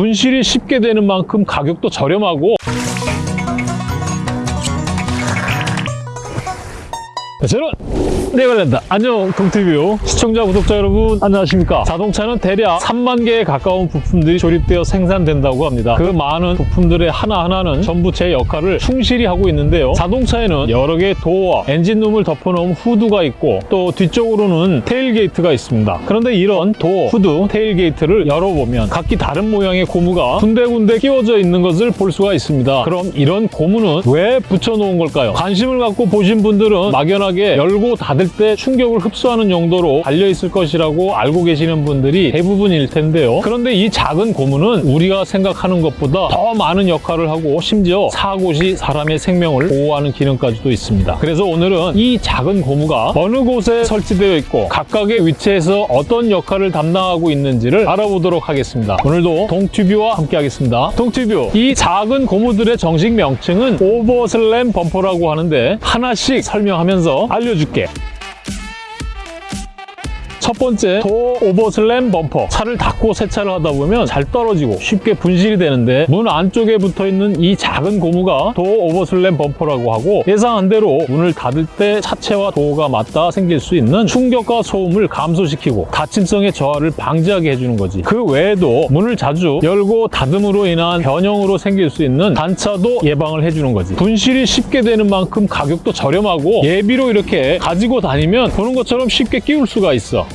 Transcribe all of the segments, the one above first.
분실이 쉽게 되는 만큼 가격도 저렴하고 저는 네걸랜다 안녕 동티뷰 시청자 구독자 여러분 안녕하십니까? 자동차는 대략 3만 개에 가까운 부품들이 조립되어 생산된다고 합니다. 그 많은 부품들의 하나하나는 전부 제 역할을 충실히 하고 있는데요. 자동차에는 여러 개의 도어와 엔진룸을 덮어놓은 후드가 있고 또 뒤쪽으로는 테일게이트가 있습니다. 그런데 이런 도어, 후드, 테일게이트를 열어보면 각기 다른 모양의 고무가 군데군데 끼워져 있는 것을 볼 수가 있습니다. 그럼 이런 고무는 왜 붙여놓은 걸까요? 관심을 갖고 보신 분들은 막연하게 열고 닫을 때 충격을 흡수하는 용도로 달려있을 것이라고 알고 계시는 분들이 대부분일 텐데요. 그런데 이 작은 고무는 우리가 생각하는 것보다 더 많은 역할을 하고 심지어 사고 시 사람의 생명을 보호하는 기능까지도 있습니다. 그래서 오늘은 이 작은 고무가 어느 곳에 설치되어 있고 각각의 위치에서 어떤 역할을 담당하고 있는지를 알아보도록 하겠습니다. 오늘도 동튜뷰와 함께 하겠습니다. 동튜뷰, 이 작은 고무들의 정식 명칭은 오버슬램 범퍼라고 하는데 하나씩 설명하면서 알려줄게. 첫 번째 도어 오버슬램 범퍼. 차를 닫고 세차를 하다 보면 잘 떨어지고 쉽게 분실이 되는데 문 안쪽에 붙어있는 이 작은 고무가 도어 오버슬램 범퍼라고 하고 예상한 대로 문을 닫을 때 차체와 도어가 맞닿아 생길 수 있는 충격과 소음을 감소시키고 다침성의 저하를 방지하게 해주는 거지. 그 외에도 문을 자주 열고 닫음으로 인한 변형으로 생길 수 있는 단차도 예방을 해주는 거지. 분실이 쉽게 되는 만큼 가격도 저렴하고 예비로 이렇게 가지고 다니면 보는 것처럼 쉽게 끼울 수가 있어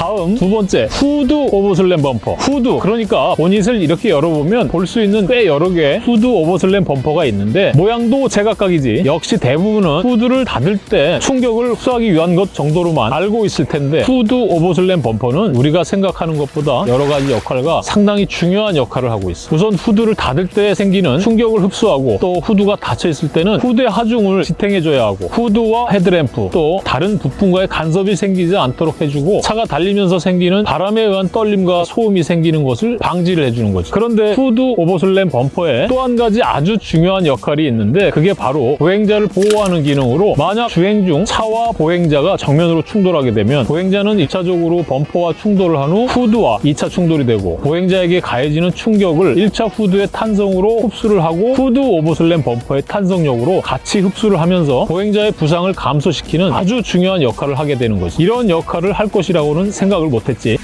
다음 두 번째 후드 overslam 범퍼. 후드 그러니까 보닛을 이렇게 열어보면 볼 수 있는 꽤 여러 개 후드 overslam 범퍼가 있는데 모양도 제각각이지. 역시 대부분은 후드를 닫을 때 충격을 흡수하기 위한 것 정도로만 알고 있을 텐데 후드 overslam 범퍼는 우리가 생각하는 것보다 여러 가지 역할과 상당히 중요한 역할을 하고 있어. 우선 후드를 닫을 때 생기는 충격을 흡수하고 또 후드가 닫혀 있을 때는 후드의 하중을 지탱해줘야 하고 후드와 헤드램프 또 다른 부품과의 간섭이 생기지 않도록 해주고 차가 달리 면서 생기는 바람에 의한 떨림과 소음이 생기는 것을 방지를 해주는 거지. 그런데 후드 overslam 범퍼에 또 한 가지 아주 중요한 역할이 있는데 그게 바로 보행자를 보호하는 기능으로 만약 주행 중 차와 보행자가 정면으로 충돌하게 되면 보행자는 1차적으로 범퍼와 충돌을 한 후 후드와 2차 충돌이 되고 보행자에게 가해지는 충격을 1차 후드의 탄성으로 흡수를 하고 후드 overslam 범퍼의 탄성력으로 같이 흡수를 하면서 보행자의 부상을 감소시키는 아주 중요한 역할을 하게 되는 거지. 이런 역할을 할 것이라고는 생각을 못했지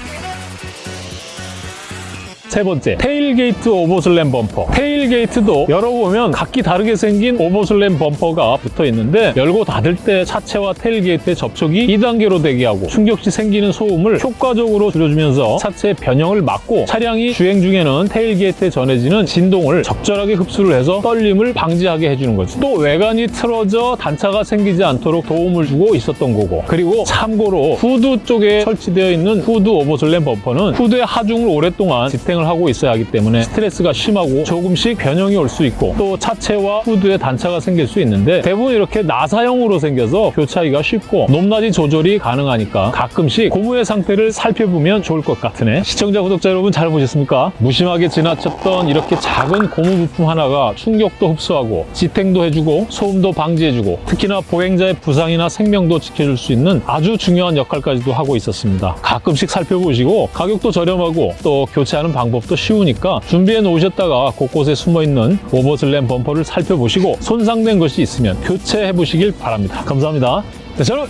세 번째, tailgate overslam 범퍼. tailgate도 열어보면 각기 다르게 생긴 overslam 범퍼가 붙어 있는데 열고 닫을 때 차체와 tailgate의 접촉이 2단계로 되게 하고 충격 시 생기는 소음을 효과적으로 줄여주면서 차체의 변형을 막고 차량이 주행 중에는 tailgate에 전해지는 진동을 적절하게 흡수를 해서 떨림을 방지하게 해주는 거지. 또 외관이 틀어져 단차가 생기지 않도록 도움을 주고 있었던 거고 그리고 참고로 후드 쪽에 설치되어 있는 후드 오버슬램 범퍼는 후드의 하중을 오랫동안 지탱 을 하고 있어야 하기 때문에 스트레스가 심하고 조금씩 변형이 올 수 있고 또 차체와 후드에 단차가 생길 수 있는데 대부분 이렇게 나사형으로 생겨서 교차하기가 쉽고 높낮이 조절이 가능하니까 가끔씩 고무의 상태를 살펴보면 좋을 것 같으네 시청자 구독자 여러분 잘 보셨습니까? 무심하게 지나쳤던 이렇게 작은 고무 부품 하나가 충격도 흡수하고 지탱도 해주고 소음도 방지해주고 특히나 보행자의 부상이나 생명도 지켜줄 수 있는 아주 중요한 역할까지도 하고 있었습니다 가끔씩 살펴보시고 가격도 저렴하고 또 교체하는 방법 방법도 쉬우니까 준비해 놓으셨다가 곳곳에 숨어있는 오버슬램 범퍼를 살펴보시고 손상된 것이 있으면 교체해 보시길 바랍니다. 감사합니다. 네, 저는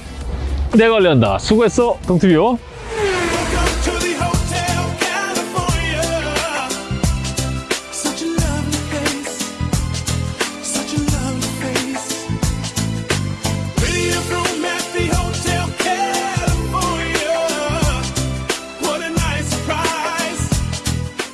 내가 관련다. 수고했어, 동티뷰.